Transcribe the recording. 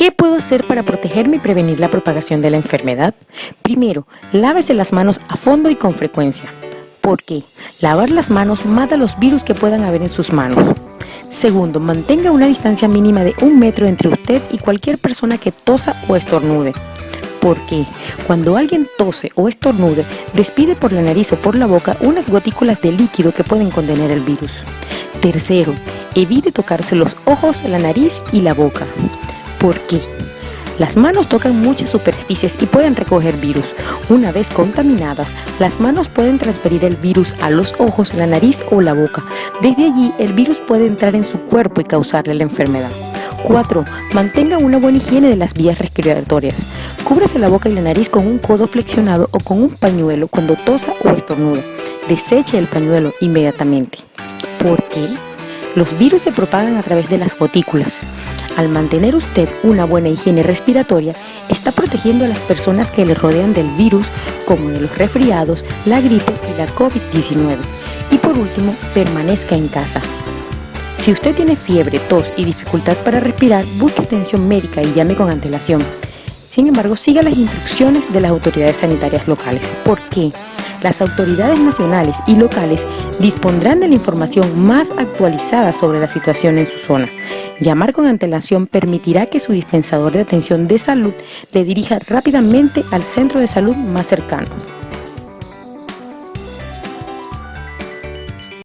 ¿Qué puedo hacer para protegerme y prevenir la propagación de la enfermedad? Primero, lávese las manos a fondo y con frecuencia. ¿Por qué? Lavar las manos mata los virus que puedan haber en sus manos. Segundo, mantenga una distancia mínima de un metro entre usted y cualquier persona que tosa o estornude. ¿Por qué? Cuando alguien tose o estornude, despide por la nariz o por la boca unas gotículas de líquido que pueden contener el virus. Tercero, evite tocarse los ojos, la nariz y la boca. ¿Por qué? Las manos tocan muchas superficies y pueden recoger virus. Una vez contaminadas, las manos pueden transferir el virus a los ojos, la nariz o la boca. Desde allí, el virus puede entrar en su cuerpo y causarle la enfermedad. 4. Mantenga una buena higiene de las vías respiratorias. Cúbrase la boca y la nariz con un codo flexionado o con un pañuelo cuando tosa o estornude. Deseche el pañuelo inmediatamente. ¿Por qué? Los virus se propagan a través de las gotículas. Al mantener usted una buena higiene respiratoria, está protegiendo a las personas que le rodean del virus, como de los resfriados, la gripe y la COVID-19. Y por último, permanezca en casa. Si usted tiene fiebre, tos y dificultad para respirar, busque atención médica y llame con antelación. Sin embargo, siga las instrucciones de las autoridades sanitarias locales. ¿Por qué? Las autoridades nacionales y locales dispondrán de la información más actualizada sobre la situación en su zona. Llamar con antelación permitirá que su dispensador de atención de salud le dirija rápidamente al centro de salud más cercano.